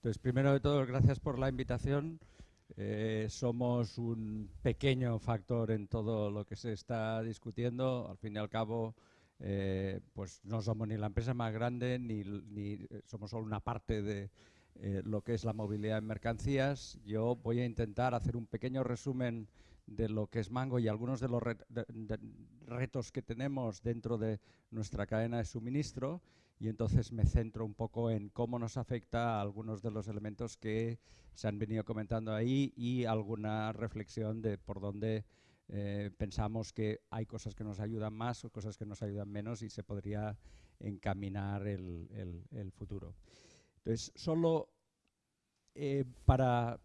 Entonces, primero de todo, gracias por la invitación. Eh, somos un pequeño factor en todo lo que se está discutiendo. Al fin y al cabo, eh, pues no somos ni la empresa más grande ni, eh, somos solo una parte de lo que es la movilidad en mercancías. Yo voy a intentar hacer un pequeño resumen de lo que es Mango y algunos de los retos que tenemos dentro de nuestra cadena de suministro y entonces me centro un poco en cómo nos afecta algunos de los elementos que se han venido comentando ahí y alguna reflexión de por dónde eh, pensamos que hay cosas que nos ayudan más o cosas que nos ayudan menos y se podría encaminar el, futuro. Entonces, solo eh, para,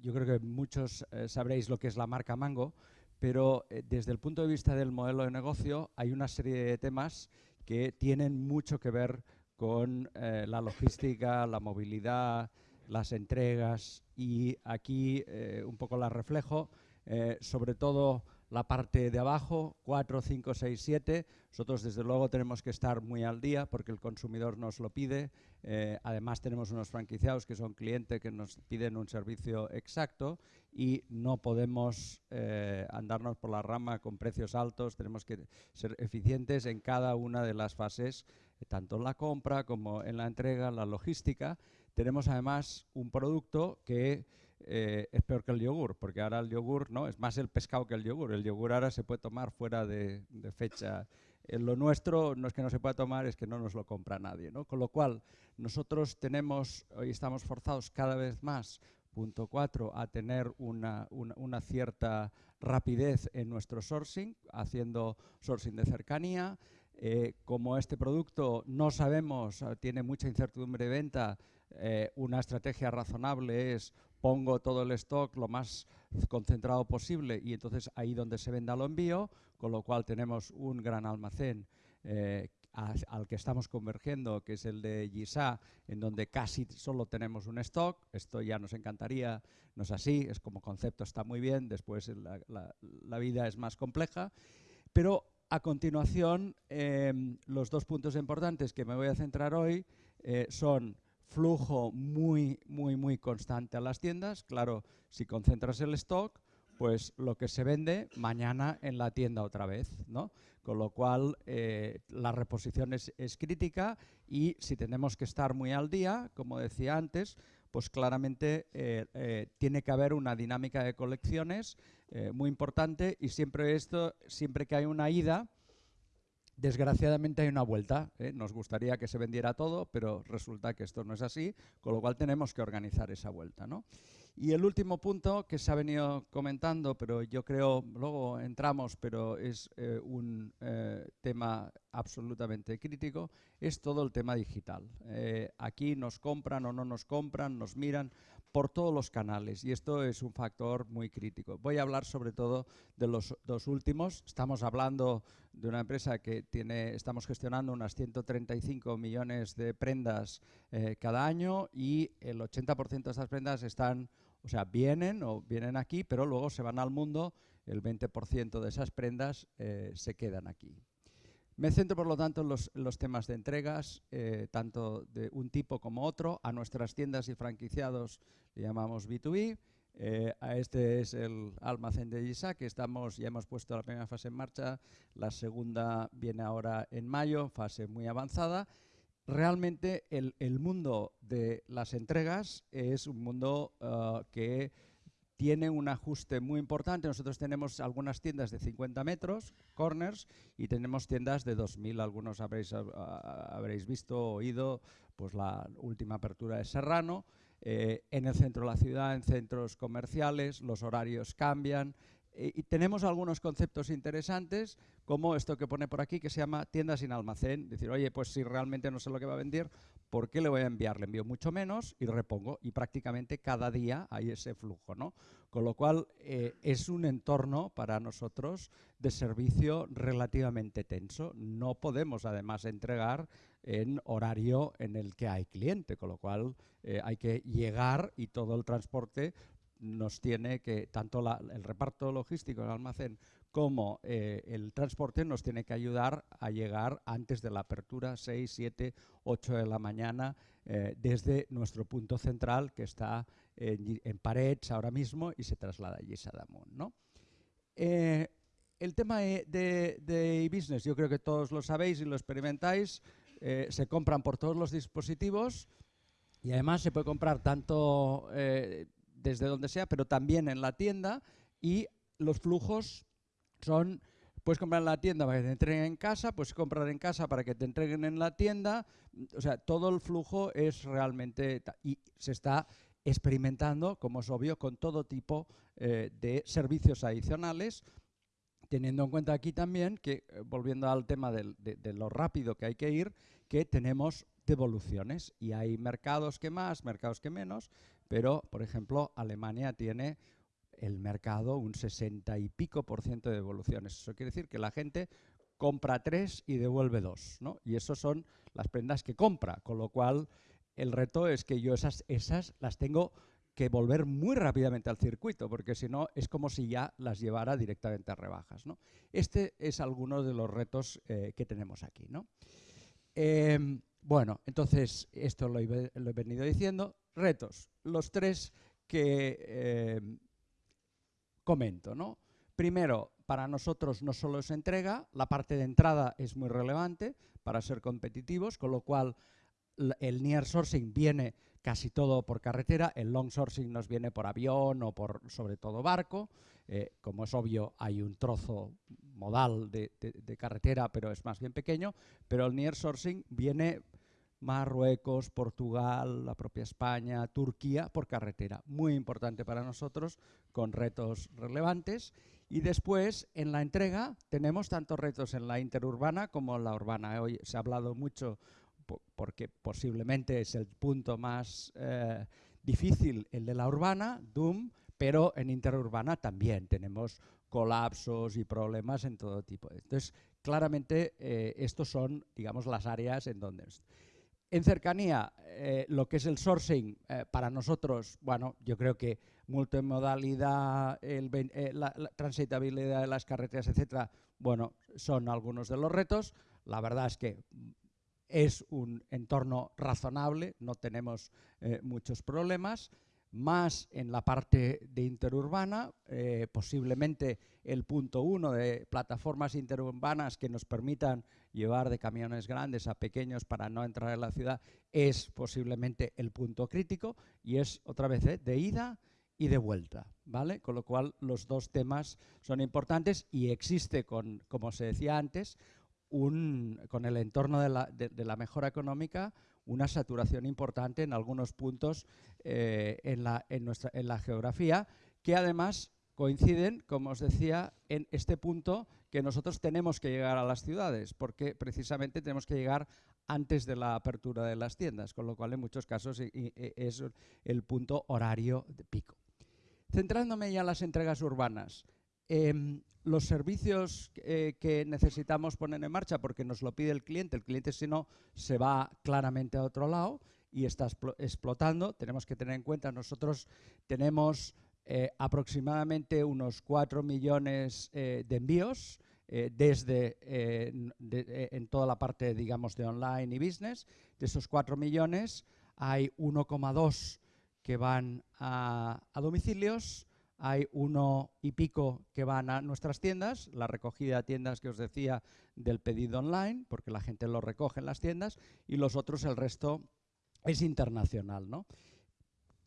yo creo que muchos eh, sabréis lo que es la marca Mango, pero desde el punto de vista del modelo de negocio hay una serie de temas que tienen mucho que ver con eh, la logística, la movilidad, las entregas y aquí eh, un poco la reflejo, eh, sobre todo la parte de abajo, 4, 5, 6, 7. Nosotros desde luego tenemos que estar muy al día porque el consumidor nos lo pide. Eh, además tenemos unos franquiciados que son clientes que nos piden un servicio exacto y no podemos eh, andarnos por la rama con precios altos. Tenemos que ser eficientes en cada una de las fases, tanto en la compra como en la entrega, la logística. Tenemos además un producto que eh, es peor que el yogur, porque ahora el yogur no es más el pescado que el yogur. El yogur ahora se puede tomar fuera de, fecha. En lo nuestro no es que no se pueda tomar, es que no nos lo compra nadie. ¿no? Con lo cual, nosotros tenemos, hoy estamos forzados cada vez más, punto cuatro, a tener una, una cierta rapidez en nuestro sourcing, haciendo sourcing de cercanía. Eh, como este producto no sabemos, tiene mucha incertidumbre de venta, eh, una estrategia razonable es pongo todo el stock lo más concentrado posible y entonces ahí donde se venda lo envío, con lo cual tenemos un gran almacén eh, al que estamos convergiendo, que es el de Gisa, en donde casi solo tenemos un stock. Esto ya nos encantaría, no es así, es como concepto está muy bien, después la, vida es más compleja. Pero a continuación, em, los dos puntos importantes que me voy a centrar hoy eh, son flujo muy, muy, muy constante a las tiendas. Claro, si concentras el stock, pues lo que se vende mañana en la tienda otra vez, ¿no? Con lo cual, eh, la reposición es, crítica y si tenemos que estar muy al día, como decía antes, pues claramente eh, eh, tiene que haber una dinámica de colecciones muy importante y siempre esto, siempre que hay una ida, Desgraciadamente hay una vuelta. ¿eh? Nos gustaría que se vendiera todo, pero resulta que esto no es así, con lo cual tenemos que organizar esa vuelta. ¿no? Y el último punto que se ha venido comentando, pero yo creo, luego entramos, pero es eh, un eh, tema absolutamente crítico, es todo el tema digital. aquí nos compran o no nos compran, nos miran por todos los canales y esto es un factor muy crítico. Voy a hablar sobre todo de los dos últimos. Estamos hablando de una empresa que tiene, estamos gestionando unas 135 millones de prendas eh, cada año y el 80% de estas prendas están, o sea, vienen o vienen aquí, pero luego se van al mundo, el 20% de esas prendas eh, se quedan aquí. Me centro, por lo tanto, en los, temas de entregas, eh, tanto de un tipo como otro. A nuestras tiendas y franquiciados le llamamos B2B. Eh, a este es el almacén de Gisa, que estamos, ya hemos puesto la primera fase en marcha. La segunda viene ahora en mayo, fase muy avanzada. Realmente el, mundo de las entregas es un mundo uh, que tiene un ajuste muy importante. Nosotros tenemos algunas tiendas de 50 metros, corners, y tenemos tiendas de 2.000. Algunos habréis, habréis visto, oído, pues la última apertura de Serrano. Eh, en el centro de la ciudad, en centros comerciales, los horarios cambian. Eh, y tenemos algunos conceptos interesantes, como esto que pone por aquí, que se llama tienda sin almacén. Decir, oye, pues si realmente no sé lo que va a vender, ¿por qué le voy a enviar? Le envío mucho menos y repongo. Y prácticamente cada día hay ese flujo, ¿no? Con lo cual, eh, es un entorno para nosotros de servicio relativamente tenso. No podemos, además, entregar en horario en el que hay cliente, con lo cual eh, hay que llegar y todo el transporte nos tiene que, tanto el reparto logístico el almacén como eh, el transporte nos tiene que ayudar a llegar antes de la apertura, 6, 7, 8 de la mañana, eh, desde nuestro punto central que está en, en Parets ahora mismo y se traslada allí a ¿no? Eh, el tema de, e-business, yo creo que todos lo sabéis y lo experimentáis, se compran por todos los dispositivos y además se puede comprar tanto desde donde sea, pero también en la tienda y los flujos son, puedes comprar en la tienda para que te entreguen en casa, puedes comprar en casa para que te entreguen en la tienda, o sea, todo el flujo es realmente, y se está experimentando, como es obvio, con todo tipo eh, de servicios adicionales, teniendo en cuenta aquí también que, eh, volviendo al tema de, de, lo rápido que hay que ir, que tenemos devoluciones y hay mercados que más, mercados que menos, pero, por ejemplo, Alemania tiene el mercado un 60 y pico por ciento de devoluciones. Eso quiere decir que la gente compra tres y devuelve dos, ¿no? Y eso son las prendas que compra, con lo cual el reto es que yo esas, esas las tengo que volver muy rápidamente al circuito, porque si no es como si ya las llevara directamente a rebajas. ¿no? Este es alguno de los retos eh, que tenemos aquí. ¿no? Em, bueno, entonces esto lo he, venido diciendo. Retos, los tres que em, comento. ¿no? Primero, para nosotros no solo es entrega, la parte de entrada es muy relevante para ser competitivos, con lo cual el near sourcing viene casi todo por carretera, el long sourcing nos viene por avión o por sobre todo barco. Eh, como es obvio, hay un trozo modal de, de, carretera, pero es más bien pequeño, pero el near sourcing viene Marruecos, Portugal, la propia España, Turquía por carretera. Muy importante para nosotros, con retos relevantes. Y después, en la entrega, tenemos tantos retos en la interurbana como en la urbana. Hoy se ha hablado mucho porque posiblemente es el punto más eh, difícil, el de la urbana, Doom, pero en interurbana también tenemos colapsos y problemas en todo tipo. Entonces, claramente, eh, estos son, digamos, las áreas en donde... En cercanía, eh, lo que es el sourcing, eh, para nosotros, bueno, yo creo que multimodalidad, el, eh, la, transitabilidad de las carreteras, etcétera, bueno, son algunos de los retos. La verdad es que es un entorno razonable, no tenemos muchos problemas más en la parte de interurbana, eh, posiblemente el punto uno de plataformas interurbanas que nos permitan llevar de camiones grandes a pequeños para no entrar en la ciudad, es posiblemente el punto crítico y es otra vez eh, de ida y de vuelta, ¿vale? Con lo cual los dos temas son importantes y existe, con, como se decía antes, un, con el entorno de la, de la mejora económica, una saturación importante en algunos puntos eh, en, la, en, nuestra, en la geografía, que además coinciden, como os decía, en este punto que nosotros tenemos que llegar a las ciudades, porque precisamente tenemos que llegar antes de la apertura de las tiendas, con lo cual en muchos casos es el punto horario de pico. Centrándome ya en las entregas urbanas, Em, los servicios eh, que necesitamos poner en marcha porque nos lo pide el cliente, el cliente si no se va claramente a otro lado y está explotando, tenemos que tener en cuenta, nosotros tenemos eh, aproximadamente unos 4 millones eh, de envíos desde en toda la parte digamos de online y business, de esos 4 millones hay 1,2 que van a domicilios, hay uno y pico que van a nuestras tiendas, la recogida de tiendas que os decía del pedido online, porque la gente lo recoge en las tiendas, y los otros, el resto, es internacional. ¿no?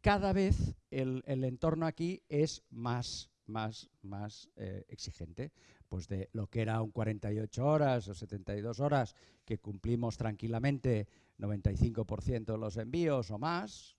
Cada vez el, entorno aquí es más, más, más eh, exigente. Pues de lo que era un 48 horas o 72 horas, que cumplimos tranquilamente 95% de los envíos o más,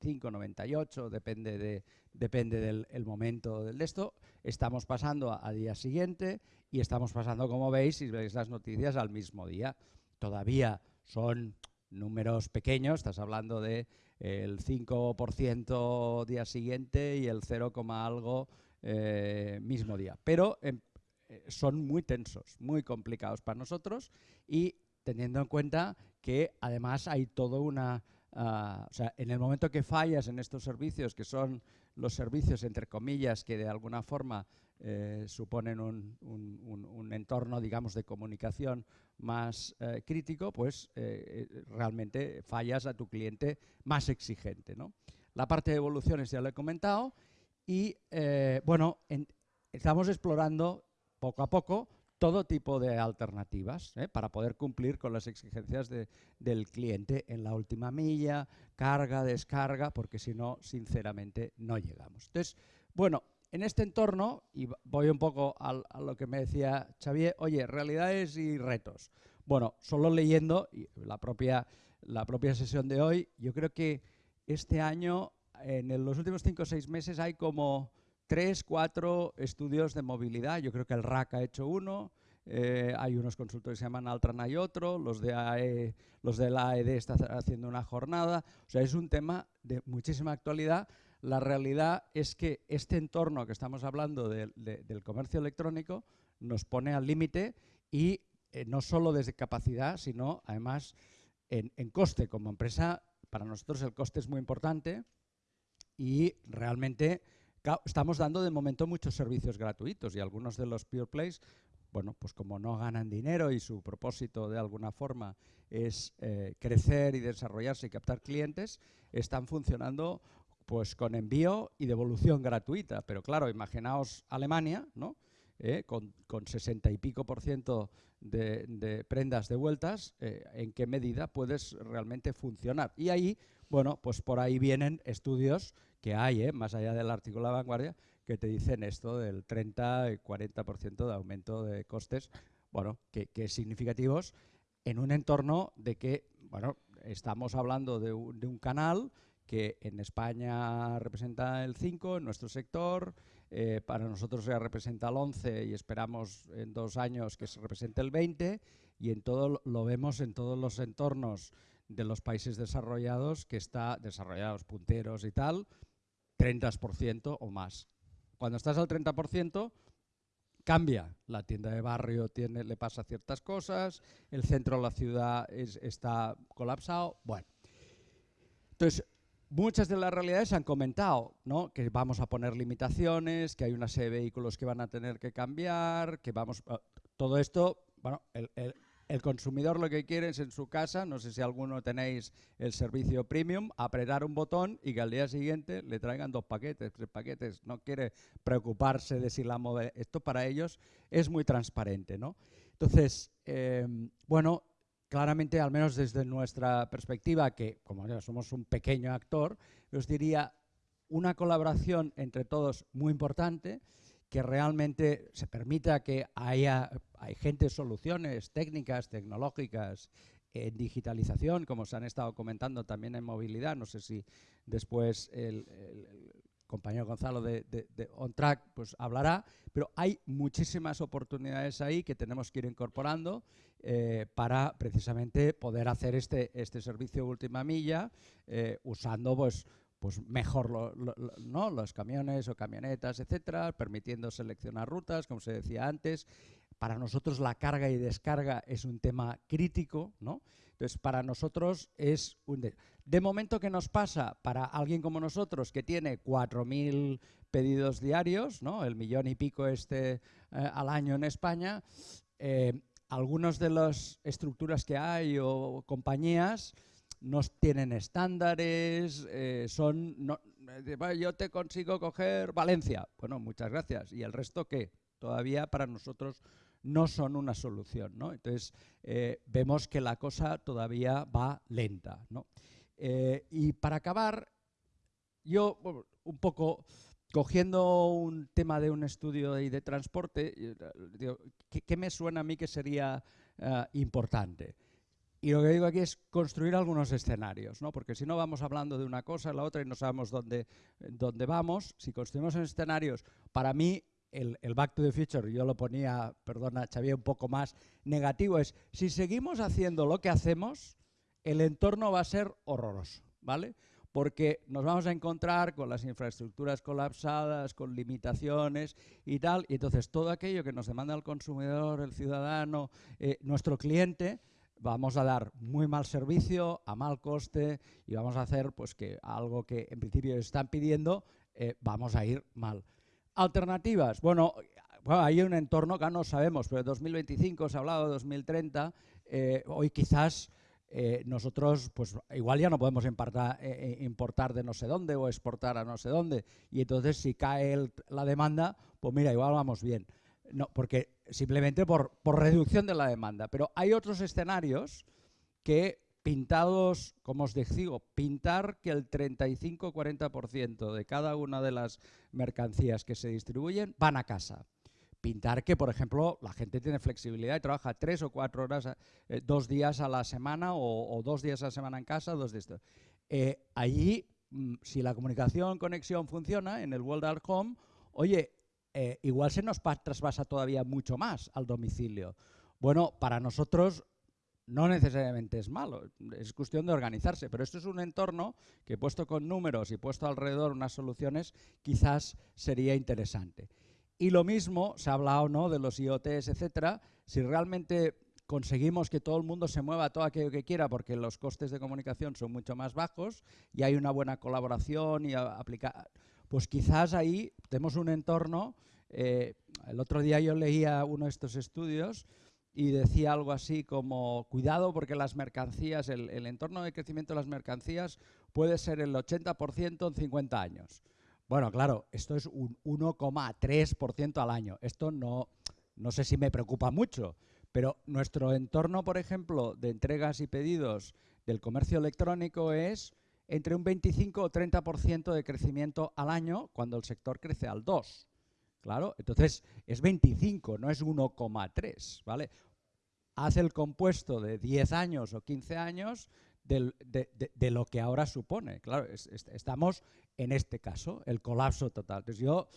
5, 98, depende, de, depende del momento del esto. Estamos pasando a, día siguiente y estamos pasando, como veis, si veis las noticias, al mismo día. Todavía son números pequeños, estás hablando de el 5% día siguiente y el 0, algo eh, mismo día. Pero em, eh, son muy tensos, muy complicados para nosotros y teniendo en cuenta que además hay toda una ah, o sea, en el momento que fallas en estos servicios, que son los servicios, entre comillas, que de alguna forma eh, suponen un, entorno, digamos, de comunicación más eh, crítico, pues eh, realmente fallas a tu cliente más exigente. La parte de evoluciones ya lo he comentado y, bueno, estamos explorando poco a poco todo tipo de alternativas para poder cumplir con las exigencias del cliente en la última milla, carga, descarga, porque si no, sinceramente, no llegamos. Entonces, bueno, en este entorno, y voy un poco a, lo que me decía Xavier, oye, realidades y retos. Bueno, solo leyendo la propia, la propia sesión de hoy, yo creo que este año, en los últimos cinco o seis meses, hay como tres, cuatro estudios de movilidad. Yo creo que el RAC ha hecho uno, eh, hay unos consultores que se llaman Altran, hay otro, los de, AE, los de la AED están haciendo una jornada. O sea, es un tema de muchísima actualidad la realidad es que este entorno que estamos hablando del comercio electrónico nos pone al límite y eh, no solo desde capacidad, sino además en, coste. Como empresa, para nosotros el coste es muy importante y realmente estamos dando de momento muchos servicios gratuitos y algunos de los Pure Plays, bueno, pues como no ganan dinero y su propósito de alguna forma es eh, crecer y desarrollarse y captar clientes, están funcionando pues con envío y devolución gratuita. Pero claro, imaginaos Alemania, ¿no? Eh, con, con, 60 y pico por ciento de, prendas devueltas, eh, en qué medida puedes realmente funcionar. Y ahí, bueno, pues por ahí vienen estudios que hay, eh, más allá del artículo de la vanguardia, que te dicen esto del 30 y 40% de aumento de costes, bueno, que, que, significativos en un entorno de que, bueno, estamos hablando de un, canal que en España representa el 5 en nuestro sector, eh, para nosotros ya representa el 11 y esperamos en dos años que se represente el 20 y en todo lo vemos en todos los entornos de los países desarrollados que está desarrollados punteros y tal, 30% o más. Cuando estás al 30%, cambia. La tienda de barrio tiene, le pasa ciertas cosas, el centro de la ciudad está colapsado. Bueno, entonces Muchas de las realidades se han comentado, ¿no? que vamos a poner limitaciones, que hay una serie de vehículos que van a tener que cambiar, que vamos... todo esto, bueno, el, consumidor lo que quiere es en su casa, no sé si alguno tenéis el servicio premium, apretar un botón y que al día siguiente le traigan dos paquetes, tres paquetes. No quiere preocuparse de si la movilidad... Esto para ellos es muy transparente, ¿no? Entonces, eh, bueno, claramente, al menos desde nuestra perspectiva, que como ya somos un pequeño actor, os diría una colaboración entre todos muy importante, que realmente se permita que haya hay gente, soluciones técnicas, tecnológicas, en digitalización, como se han estado comentando también en movilidad, no sé si después el compañero Gonzalo de, On Track pues hablará, pero hay muchísimas oportunidades ahí que tenemos que ir incorporando eh, para precisamente poder hacer este, este servicio última milla eh, usando pues, pues mejor ¿no? los camiones o camionetas, etcétera, permitiendo seleccionar rutas, como se decía antes. Para nosotros la carga y descarga es un tema crítico, ¿no? Entonces, para nosotros es un... De, momento, ¿qué nos pasa? Para alguien como nosotros, que tiene 4.000 pedidos diarios, ¿no? el millón y pico este eh, al año en España, eh, algunas de las estructuras que hay o compañías no tienen estándares, eh, son... yo te consigo coger Valencia. Bueno, muchas gracias. ¿Y el resto qué? Todavía para nosotros no son una solución. ¿no? Entonces, eh, vemos que la cosa todavía va lenta. ¿no? Eh, y para acabar, yo un poco cogiendo un tema de un estudio de, de transporte, eh, ¿qué, me suena a mí que sería importante? Y lo que digo aquí es construir algunos escenarios, ¿no? porque si no vamos hablando de una cosa a la otra y no sabemos dónde, dónde vamos. Si construimos escenarios, para mí el, Back to the Future, yo lo ponía, perdona, Xavier, un poco más negativo, es si seguimos haciendo lo que hacemos, el entorno va a ser horroroso, ¿vale? Porque nos vamos a encontrar con las infraestructuras colapsadas, con limitaciones y tal, y entonces todo aquello que nos demanda el consumidor, el ciudadano, eh, nuestro cliente, vamos a dar muy mal servicio, a mal coste y vamos a hacer pues que algo que en principio están pidiendo, eh, vamos a ir mal. Alternativas, bueno, hay un entorno que no sabemos, pero 2025 se ha hablado de 2030, eh, hoy quizás eh, nosotros pues igual ya no podemos importar, importar, de no sé dónde o exportar a no sé dónde y entonces si cae la demanda, pues mira, igual vamos bien. No, porque simplemente por, por reducción de la demanda. Pero hay otros escenarios que pintados, como os digo, pintar que el 35-40% de cada una de las mercancías que se distribuyen van a casa. Pintar que, por ejemplo, la gente tiene flexibilidad y trabaja tres o cuatro horas, eh, dos días a la semana o, dos días a la semana en casa, dos de estos. Allí, si la comunicación, conexión funciona en el World Art Home, oye, eh, igual se nos traspasa todavía mucho más al domicilio. Bueno, para nosotros no necesariamente es malo, es cuestión de organizarse, pero esto es un entorno que puesto con números y puesto alrededor unas soluciones quizás sería interesante. Y lo mismo, se ha hablado ¿no? de los IoTs, etcétera, si realmente conseguimos que todo el mundo se mueva todo aquello que quiera porque los costes de comunicación son mucho más bajos y hay una buena colaboración y aplicar pues quizás ahí tenemos un entorno. Eh, el otro día yo leía uno de estos estudios y decía algo así como, cuidado porque las mercancías, el, entorno de crecimiento de las mercancías puede ser el 80% en 50 años. Bueno, claro, esto es un 1,3% al año. Esto no, no sé si me preocupa mucho, pero nuestro entorno, por ejemplo, de entregas y pedidos del comercio electrónico es entre un 25 o 30% de crecimiento al año cuando el sector crece al 2. Claro, entonces es 25, no es 1,3, ¿vale? Haz el compuesto de 10 años o 15 años de, lo que ahora supone. Claro, estamos en este caso, el colapso total. Entonces yo,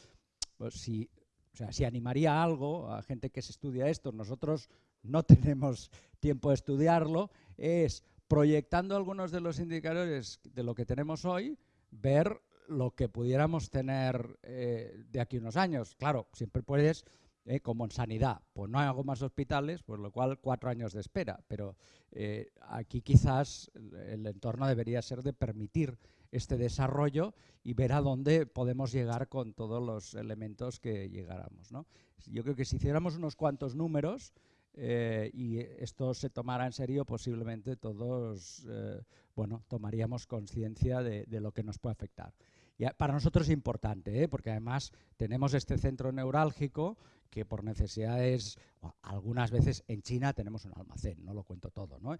pues, si, o sea, si animaría algo a gente que se estudia esto, nosotros no tenemos tiempo de estudiarlo, es proyectando algunos de los indicadores de lo que tenemos hoy, ver lo que pudiéramos tener eh, de aquí unos años. Claro, siempre puedes, eh, como en sanidad, pues no hay algo más hospitales, por lo cual cuatro años de espera, pero eh, aquí quizás el entorno debería ser de permitir este desarrollo y ver a dónde podemos llegar con todos los elementos que llegáramos. Yo creo que si hiciéramos unos cuantos números, eh, y esto se tomara en serio, posiblemente todos eh, bueno, tomaríamos conciencia de, lo que nos puede afectar. Y para nosotros es importante, ¿eh? porque además tenemos este centro neurálgico que por necesidades, algunas veces en China tenemos un almacén, no lo cuento todo, ¿no?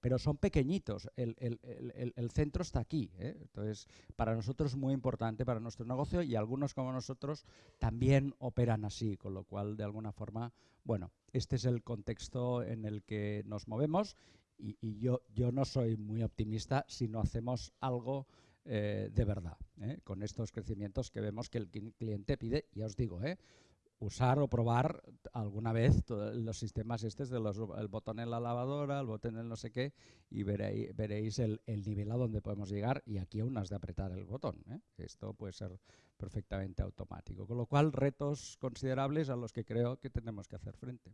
pero son pequeñitos, el, el, centro está aquí, entonces para nosotros es muy importante para nuestro negocio y algunos como nosotros también operan así, con lo cual de alguna forma bueno, este es el contexto en el que nos movemos y, yo, yo, no soy muy optimista si no hacemos algo eh, de verdad, ¿eh? con estos crecimientos que vemos que el cliente pide, ya os digo, ¿eh? Usar o probar alguna vez los sistemas estos de el botón en la lavadora, el botón en no sé qué, y veréis, veréis el, nivel a donde podemos llegar y aquí aún has de apretar el botón. ¿eh? Esto puede ser perfectamente automático. Con lo cual, retos considerables a los que creo que tenemos que hacer frente.